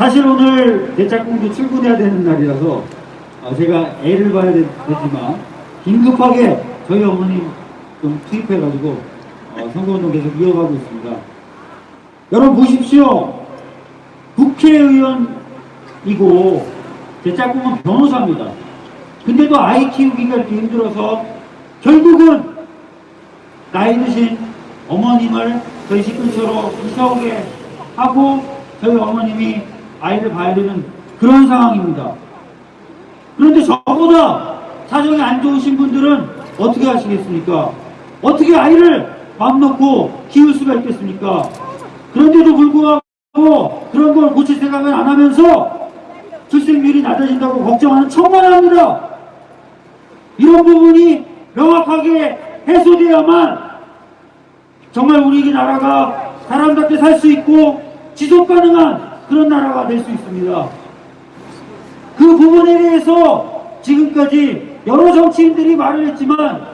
사실 오늘 대짝꿍도 출근해야 되는 날이라서 어, 제가 애를 봐야 되, 되지만 긴급하게 저희 어머님 좀 투입해가지고 어, 선거운동 계속 이어가고 있습니다. 여러분 보십시오. 국회의원이고 제 짝꿍은 변호사입니다. 근데도 아이 키우기가 이렇게 힘들어서 결국은 나이 드신 어머님을 저희 집 근처로 이사 오게 하고 저희 어머님이 아이를 봐야 되는 그런 상황입니다. 그런데 저보다 사정이 안 좋으신 분들은 어떻게 하시겠습니까? 어떻게 아이를 맘 놓고 키울 수가 있겠습니까? 그런데도 불구하고 그런 걸 고칠 생각을 안 하면서 출생률이 낮아진다고 걱정하는 천만합니다. 이런 부분이 명확하게 해소되어야만 정말 우리 나라가 사람답게 살 수 있고 지속 가능한 그런 나라가 될 수 있습니다. 그 부분에 대해서 지금까지 여러 정치인들이 말을 했지만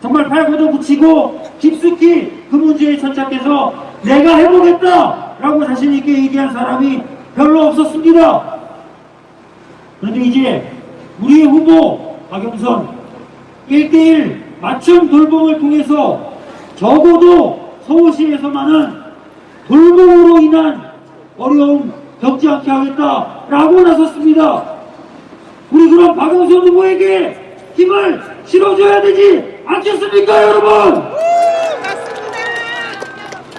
정말 팔고도 붙이고 깊숙이 그 문제에 천착해서 내가 해보겠다 라고 자신있게 얘기한 사람이 별로 없었습니다. 그런데 이제 우리 후보 박영선 1대1 맞춤 돌봄을 통해서 적어도 서울시에서만은 돌봄으로 인한 어려움 겪지 않게 하겠다라고 나섰습니다. 우리 그럼 박영선 후보에게 힘을 실어줘야 되지 않겠습니까 여러분?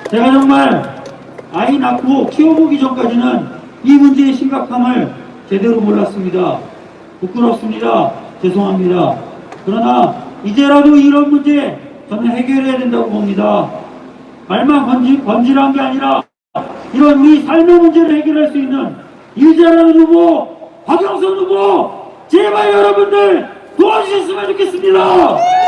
제가 정말 아이 낳고 키워보기 전까지는 이 문제의 심각함을 제대로 몰랐습니다. 부끄럽습니다. 죄송합니다. 그러나 이제라도 이런 문제 저는 해결해야 된다고 봅니다. 말만 번지, 번지란 게 아니라 이런 우리 삶의 문제를 해결할 수 있는 일자라는 후보, 박영선 후보, 제발 여러분들 도와주셨으면 좋겠습니다.